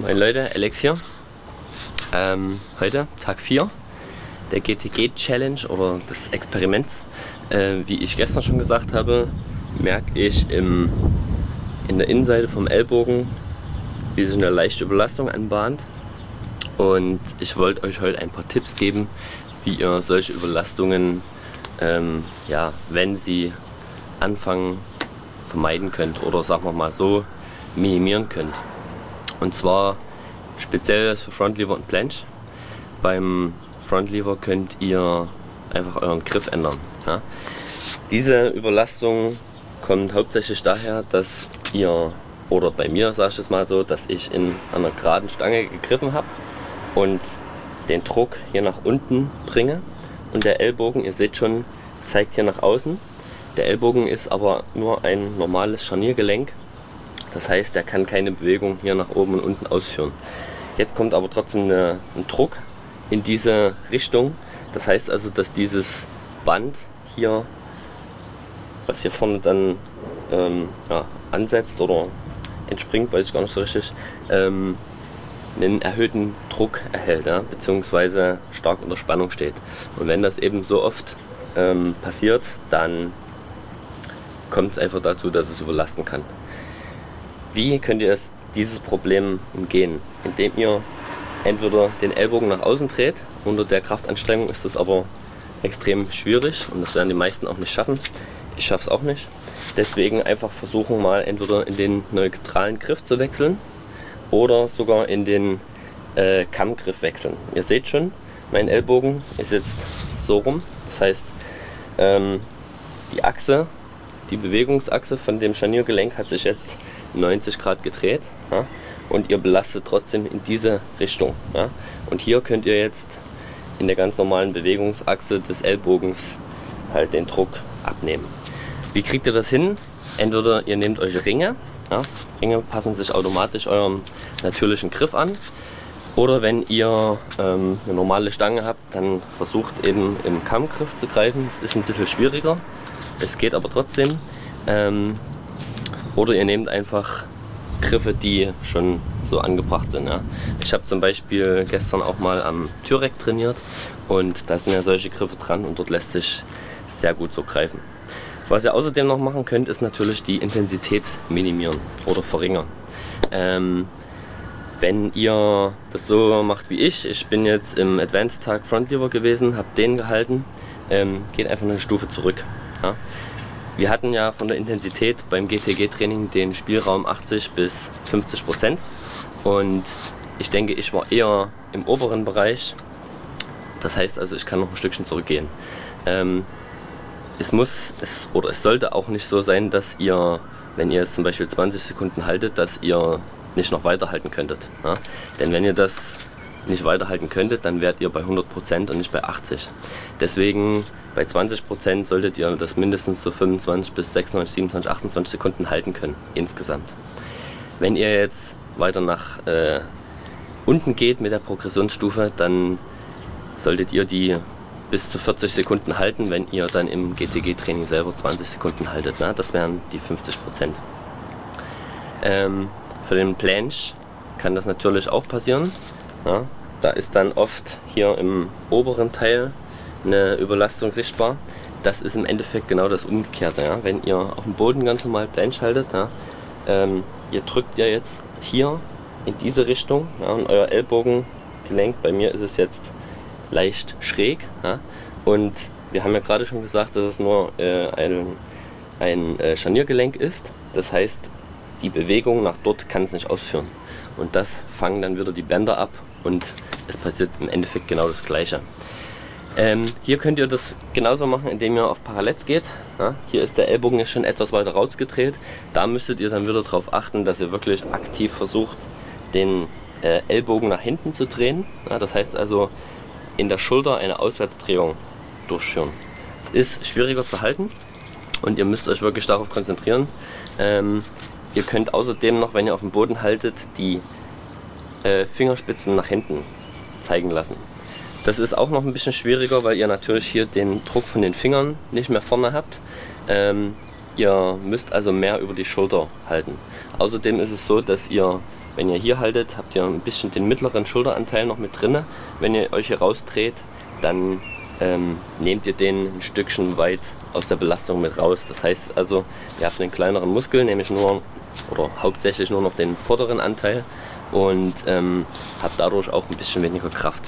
Moin Leute, Alex hier. Ähm, heute, Tag 4 der GTG Challenge oder des Experiments. Äh, wie ich gestern schon gesagt habe, merke ich im, in der Innenseite vom Ellbogen, wie sich eine leichte Überlastung anbahnt. Und ich wollte euch heute ein paar Tipps geben, wie ihr solche Überlastungen, ähm, ja, wenn sie anfangen, vermeiden könnt oder sagen wir mal so, minimieren könnt. Und zwar speziell für Frontlever und Planche. Beim Frontlever könnt ihr einfach euren Griff ändern. Ja? Diese Überlastung kommt hauptsächlich daher, dass ihr, oder bei mir sage ich es mal so, dass ich in einer geraden Stange gegriffen habe und den Druck hier nach unten bringe und der Ellbogen, ihr seht schon, zeigt hier nach außen. Der Ellbogen ist aber nur ein normales Scharniergelenk das heißt, er kann keine Bewegung hier nach oben und unten ausführen. Jetzt kommt aber trotzdem eine, ein Druck in diese Richtung. Das heißt also, dass dieses Band hier, was hier vorne dann ähm, ja, ansetzt oder entspringt, weiß ich gar nicht so richtig, ähm, einen erhöhten Druck erhält, ja, beziehungsweise stark unter Spannung steht. Und wenn das eben so oft ähm, passiert, dann kommt es einfach dazu, dass es überlasten kann. Wie könnt ihr es, dieses Problem umgehen? Indem ihr entweder den Ellbogen nach außen dreht, unter der Kraftanstrengung ist das aber extrem schwierig und das werden die meisten auch nicht schaffen. Ich schaffe es auch nicht. Deswegen einfach versuchen mal entweder in den neutralen Griff zu wechseln oder sogar in den äh, Kammgriff wechseln. Ihr seht schon, mein Ellbogen ist jetzt so rum. Das heißt, ähm, die Achse, die Bewegungsachse von dem Scharniergelenk hat sich jetzt 90 Grad gedreht ja, und ihr belastet trotzdem in diese Richtung. Ja. Und hier könnt ihr jetzt in der ganz normalen Bewegungsachse des Ellbogens halt den Druck abnehmen. Wie kriegt ihr das hin? Entweder ihr nehmt euch Ringe, ja, Ringe passen sich automatisch eurem natürlichen Griff an. Oder wenn ihr ähm, eine normale Stange habt, dann versucht eben im Kammgriff zu greifen. Es ist ein bisschen schwieriger, es geht aber trotzdem. Ähm, oder ihr nehmt einfach Griffe, die schon so angebracht sind. Ja. Ich habe zum Beispiel gestern auch mal am Türek trainiert und da sind ja solche Griffe dran und dort lässt sich sehr gut so greifen. Was ihr außerdem noch machen könnt, ist natürlich die Intensität minimieren oder verringern. Ähm, wenn ihr das so macht wie ich, ich bin jetzt im Advanced Tag Frontlever gewesen, habe den gehalten, ähm, geht einfach eine Stufe zurück. Ja. Wir hatten ja von der Intensität beim GTG-Training den Spielraum 80 bis 50 Prozent und ich denke, ich war eher im oberen Bereich. Das heißt also, ich kann noch ein Stückchen zurückgehen. Ähm, es muss, es, oder es sollte auch nicht so sein, dass ihr, wenn ihr es zum Beispiel 20 Sekunden haltet, dass ihr nicht noch weiterhalten könntet. Ja? Denn wenn ihr das nicht weiterhalten könntet, dann wärt ihr bei 100% und nicht bei 80. Deswegen bei 20% solltet ihr das mindestens so 25 bis 26, 27, 28 Sekunden halten können insgesamt. Wenn ihr jetzt weiter nach äh, unten geht mit der Progressionsstufe, dann solltet ihr die bis zu 40 Sekunden halten, wenn ihr dann im GTG-Training selber 20 Sekunden haltet. Ne? Das wären die 50%. Ähm, für den Planche kann das natürlich auch passieren. Ja? Da ist dann oft hier im oberen Teil eine Überlastung sichtbar. Das ist im Endeffekt genau das Umgekehrte. Ja? Wenn ihr auf dem Boden ganz normal Planche haltet, ja, ähm, ihr drückt ja jetzt hier in diese Richtung ja, und euer Ellbogengelenk, bei mir ist es jetzt leicht schräg. Und wir haben ja gerade schon gesagt, dass es nur äh, ein, ein äh, Scharniergelenk ist. Das heißt, die Bewegung nach dort kann es nicht ausführen. Und das fangen dann wieder die Bänder ab und es passiert im Endeffekt genau das gleiche. Ähm, hier könnt ihr das genauso machen, indem ihr auf Parallels geht. Ja, hier ist der Ellbogen schon etwas weiter rausgedreht. Da müsstet ihr dann wieder darauf achten, dass ihr wirklich aktiv versucht, den äh, Ellbogen nach hinten zu drehen. Ja, das heißt also in der Schulter eine Auswärtsdrehung durchführen. Es ist schwieriger zu halten und ihr müsst euch wirklich darauf konzentrieren. Ähm, ihr könnt außerdem noch, wenn ihr auf dem Boden haltet, die äh, Fingerspitzen nach hinten zeigen lassen. Das ist auch noch ein bisschen schwieriger, weil ihr natürlich hier den Druck von den Fingern nicht mehr vorne habt. Ähm, ihr müsst also mehr über die Schulter halten. Außerdem ist es so, dass ihr Wenn ihr hier haltet, habt ihr ein bisschen den mittleren Schulteranteil noch mit drin. Wenn ihr euch hier rausdreht, dann ähm, nehmt ihr den ein Stückchen weit aus der Belastung mit raus. Das heißt also, ihr habt einen kleineren Muskel, nämlich nur oder hauptsächlich nur noch den vorderen Anteil und ähm, habt dadurch auch ein bisschen weniger Kraft.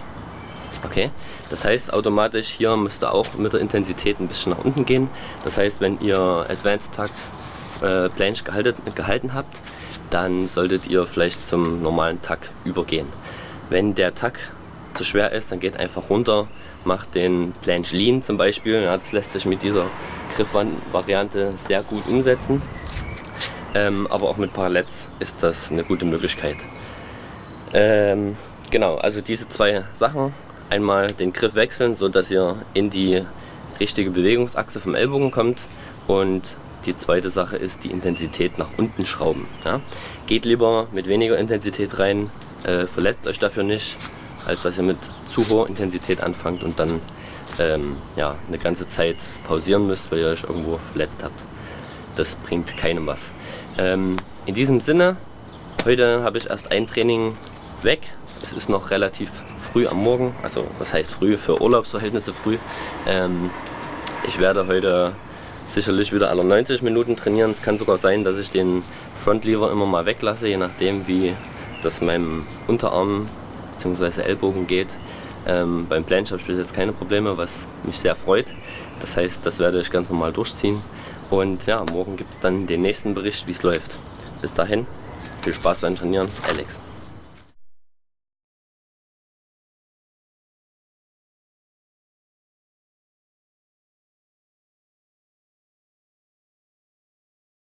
Okay, das heißt automatisch hier müsst ihr auch mit der Intensität ein bisschen nach unten gehen. Das heißt, wenn ihr Advanced Tag äh, Planche gehalten, gehalten habt, dann solltet ihr vielleicht zum normalen Tag übergehen. Wenn der Tag zu schwer ist, dann geht einfach runter, macht den Planche Lean zum Beispiel. Ja, das lässt sich mit dieser Griffvariante sehr gut umsetzen. Ähm, aber auch mit Parallels ist das eine gute Möglichkeit. Ähm, genau, also diese zwei Sachen. Einmal den Griff wechseln, so dass ihr in die richtige Bewegungsachse vom Ellbogen kommt und die zweite Sache ist die Intensität nach unten schrauben. Ja? Geht lieber mit weniger Intensität rein, äh, verletzt euch dafür nicht, als dass ihr mit zu hoher Intensität anfangt und dann ähm, ja, eine ganze Zeit pausieren müsst, weil ihr euch irgendwo verletzt habt. Das bringt keinem was. Ähm, in diesem Sinne, heute habe ich erst ein Training weg. Es ist noch relativ früh am Morgen, also was heißt früh, für Urlaubsverhältnisse früh. Ähm, ich werde heute sicherlich wieder alle 90 Minuten trainieren. Es kann sogar sein, dass ich den Frontlever immer mal weglasse, je nachdem wie das meinem Unterarm bzw. Ellbogen geht. Ähm, beim Planche habe ich bis jetzt keine Probleme, was mich sehr freut. Das heißt, das werde ich ganz normal durchziehen. Und ja, morgen gibt es dann den nächsten Bericht, wie es läuft. Bis dahin, viel Spaß beim Trainieren, Alex.